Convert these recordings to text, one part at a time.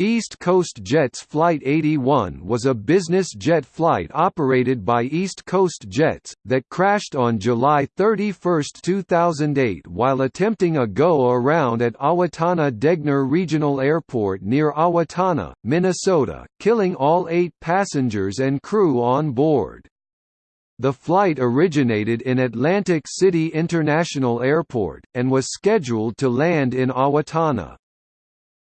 East Coast Jets Flight 81 was a business jet flight operated by East Coast Jets, that crashed on July 31, 2008 while attempting a go-around at Owatonna Degner Regional Airport near Owatonna, Minnesota, killing all eight passengers and crew on board. The flight originated in Atlantic City International Airport, and was scheduled to land in Owatonna.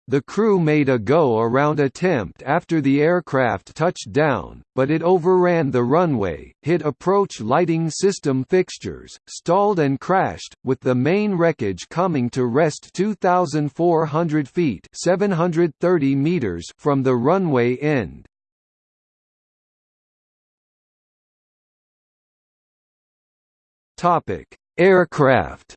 The crew made a go-around attempt after the aircraft touched down, but it overran the runway, hit approach lighting system fixtures, stalled and crashed, with the main wreckage coming to rest 2,400 feet 730 meters from the runway end. Aircraft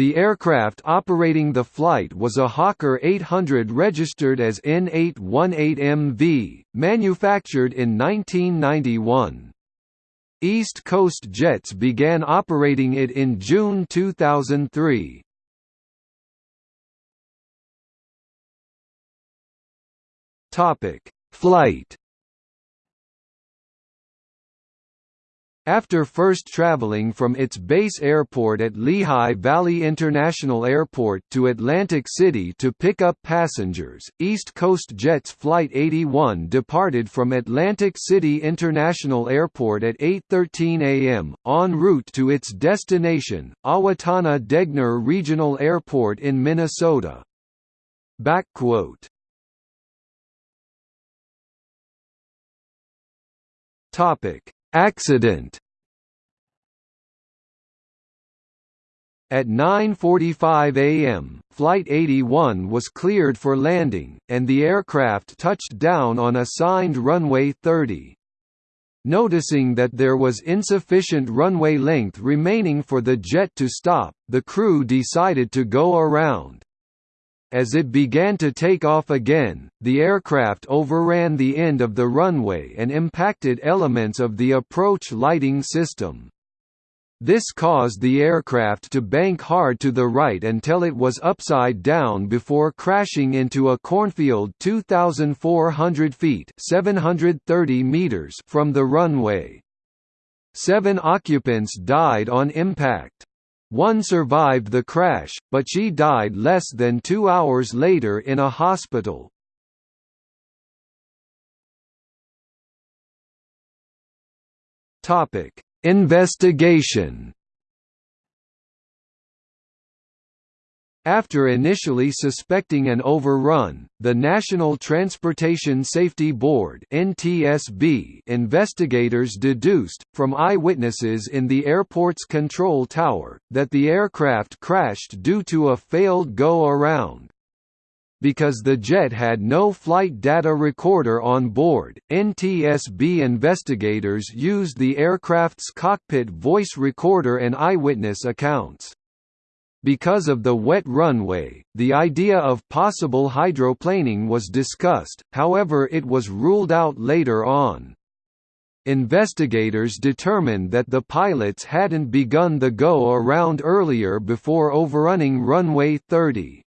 The aircraft operating the flight was a Hawker 800 registered as N818MV, manufactured in 1991. East Coast Jets began operating it in June 2003. Topic: Flight After first traveling from its base airport at Lehigh Valley International Airport to Atlantic City to pick up passengers, East Coast Jets Flight 81 departed from Atlantic City International Airport at 8.13 am, en route to its destination, Owatonna Degner Regional Airport in Minnesota. Backquote. Topic Accident At 9.45 am, Flight 81 was cleared for landing, and the aircraft touched down on assigned runway 30. Noticing that there was insufficient runway length remaining for the jet to stop, the crew decided to go around. As it began to take off again, the aircraft overran the end of the runway and impacted elements of the approach lighting system. This caused the aircraft to bank hard to the right until it was upside down before crashing into a cornfield 2,400 feet 730 meters from the runway. Seven occupants died on impact. One survived the crash, but she died less than two hours later in a hospital. Investigation After initially suspecting an overrun, the National Transportation Safety Board (NTSB) investigators deduced from eyewitnesses in the airport's control tower that the aircraft crashed due to a failed go-around. Because the jet had no flight data recorder on board, NTSB investigators used the aircraft's cockpit voice recorder and eyewitness accounts. Because of the wet runway, the idea of possible hydroplaning was discussed, however it was ruled out later on. Investigators determined that the pilots hadn't begun the go-around earlier before overrunning runway 30.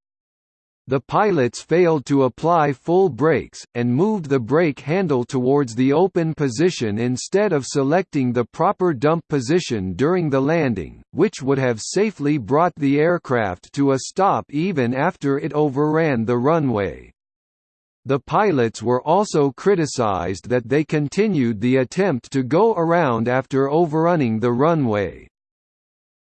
The pilots failed to apply full brakes, and moved the brake handle towards the open position instead of selecting the proper dump position during the landing, which would have safely brought the aircraft to a stop even after it overran the runway. The pilots were also criticized that they continued the attempt to go around after overrunning the runway.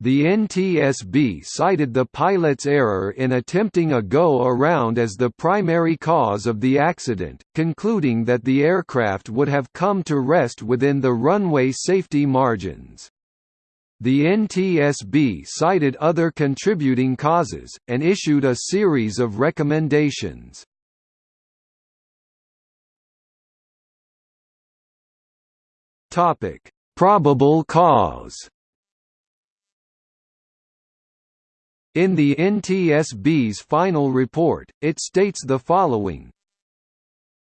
The NTSB cited the pilot's error in attempting a go-around as the primary cause of the accident, concluding that the aircraft would have come to rest within the runway safety margins. The NTSB cited other contributing causes, and issued a series of recommendations. Probable cause In the NTSB's final report, it states the following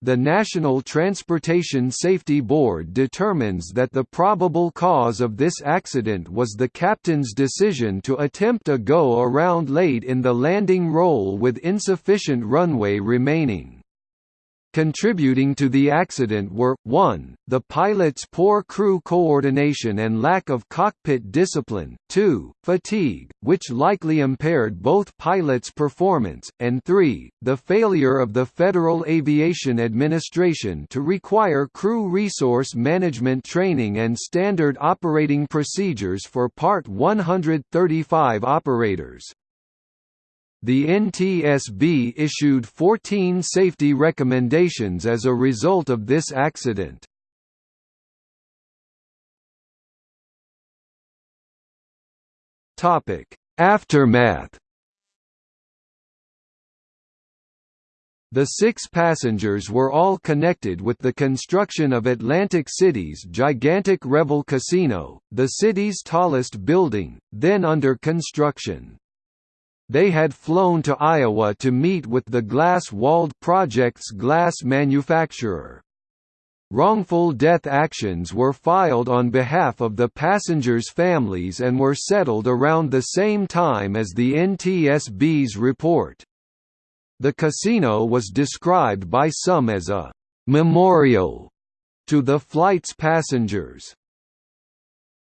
the National Transportation Safety Board determines that the probable cause of this accident was the captain's decision to attempt a go-around late in the landing roll with insufficient runway remaining. Contributing to the accident were, 1, the pilot's poor crew coordination and lack of cockpit discipline, 2, fatigue, which likely impaired both pilots' performance, and 3, the failure of the Federal Aviation Administration to require crew resource management training and standard operating procedures for Part 135 operators. The NTSB issued 14 safety recommendations as a result of this accident. Aftermath The six passengers were all connected with the construction of Atlantic City's gigantic Revel Casino, the city's tallest building, then under construction. They had flown to Iowa to meet with the Glass-Walled Project's glass manufacturer. Wrongful death actions were filed on behalf of the passengers' families and were settled around the same time as the NTSB's report. The casino was described by some as a «memorial» to the flight's passengers.